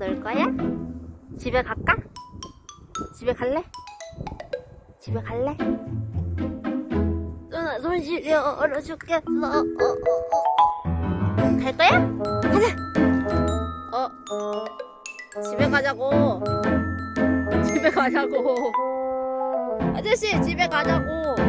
놀 거야? 집에 갈까? 집에 갈래? 집에 갈래? 누나 손 시려얼어 죽겠어 어, 어, 어, 어. 갈 거야? 가자 어 집에 가자고 집에 가자고 아저씨 집에 가자고